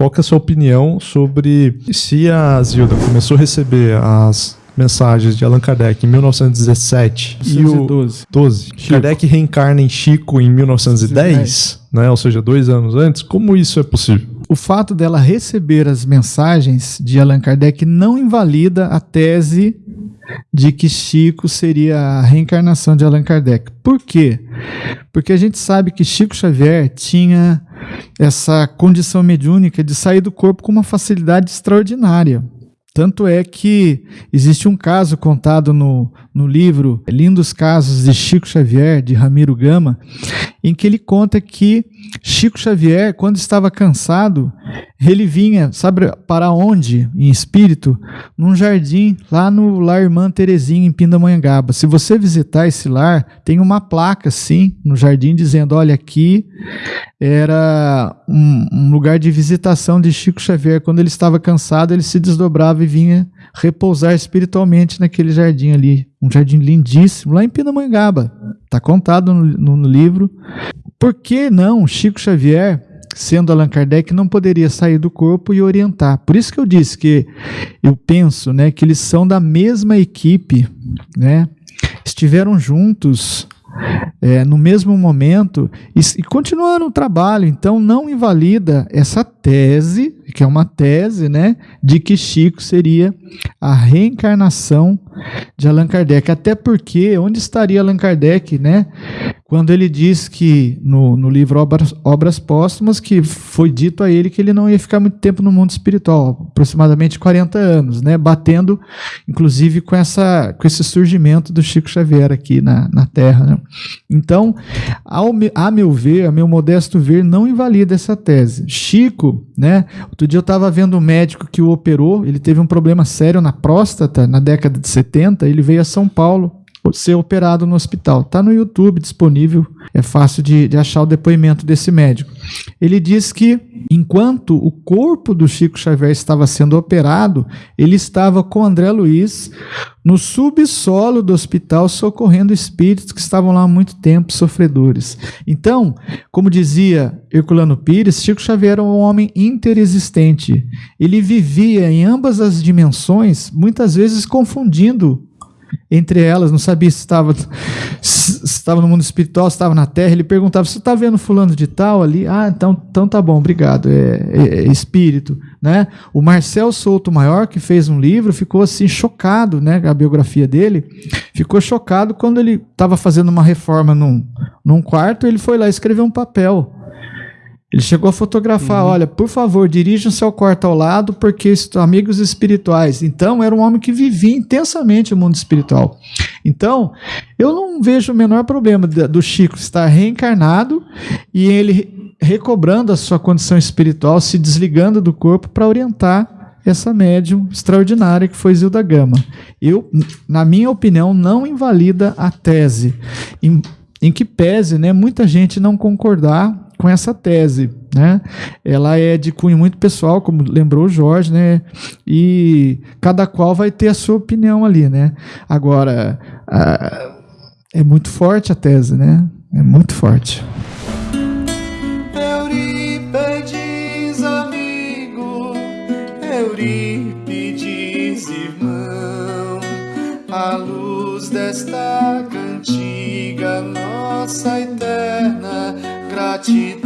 qual que é a sua opinião sobre se a Zilda começou a receber as mensagens de Allan Kardec em 1917 e o 12. Kardec reencarna em Chico em 1910, né? Ou seja, dois anos antes. Como isso é possível? O fato dela receber as mensagens de Allan Kardec não invalida a tese de que Chico seria a reencarnação de Allan Kardec. Por quê? Porque a gente sabe que Chico Xavier tinha essa condição mediúnica de sair do corpo com uma facilidade extraordinária. Tanto é que existe um caso contado no, no livro Lindos Casos de Chico Xavier, de Ramiro Gama, em que ele conta que Chico Xavier, quando estava cansado, ele vinha, sabe para onde, em espírito? Num jardim, lá no Lar Irmã Terezinha, em Pindamonhangaba. Se você visitar esse lar, tem uma placa, assim, no jardim, dizendo, olha, aqui era um, um lugar de visitação de Chico Xavier. Quando ele estava cansado, ele se desdobrava e vinha repousar espiritualmente naquele jardim ali. Um jardim lindíssimo, lá em Pindamonhangaba. Está contado no, no, livro. Por que não Chico Xavier, sendo Allan Kardec, não poderia sair do corpo e orientar? Por isso que eu disse que eu penso né, que eles são da mesma equipe, né? estiveram juntos é, no mesmo momento e, e continuaram o trabalho. Então, não invalida essa tese, que é uma tese, né, de que Chico seria a reencarnação de Allan Kardec. Até porque, onde estaria Allan Kardec, né, quando ele diz que no, no livro Obras, Obras Póstumas que foi dito a ele que ele não ia ficar muito tempo no mundo espiritual, aproximadamente 40 anos, né, batendo inclusive com, essa, com esse surgimento do Chico Xavier aqui na, na Terra. Né. Então, ao, a meu ver, a meu modesto ver, não invalida essa tese. Chico, né, outro dia eu estava vendo um médico que o operou, ele teve um problema sério na próstata na década de 70, ele veio a São Paulo ser operado no hospital. Está no YouTube disponível, é fácil de, de, achar o depoimento desse médico. Ele diz que enquanto o corpo do Chico Xavier estava sendo operado, ele estava com André Luiz no subsolo do hospital socorrendo espíritos que estavam lá há muito tempo, sofredores. Então, como dizia Herculano Pires, Chico Xavier era um homem interexistente. Ele vivia em ambas as dimensões, muitas vezes confundindo entre elas, não sabia se estava, se estava no mundo espiritual, se estava na terra. Ele perguntava: Você está vendo fulano de tal ali? Ah, então, então tá bom, obrigado. É, é, é, espírito. Né? O Marcel Souto Maior, que fez um livro, ficou assim chocado, né? A biografia dele, ficou chocado quando ele estava fazendo uma reforma num, num quarto, ele foi lá escrever um papel ele chegou a fotografar, uhum. olha, por favor, dirijam-se ao quarto ao lado, porque amigos espirituais. Então, era um homem que vivia intensamente o mundo espiritual. Então, eu não vejo o menor problema do Chico estar reencarnado e ele recobrando a sua condição espiritual, se desligando do corpo para orientar essa médium extraordinária que foi Zilda Gama. Eu, na minha opinião, não invalida a tese, em, em que pese né, muita gente não concordar com essa tese. Né? Ela é de cunho muito pessoal, como lembrou o Jorge, né? e cada qual vai ter a sua opinião ali. Né? Agora, a, é muito forte a tese, né? é muito forte. Eurípedes, amigo, Eurípides, irmão, a luz desta cantiga nossa te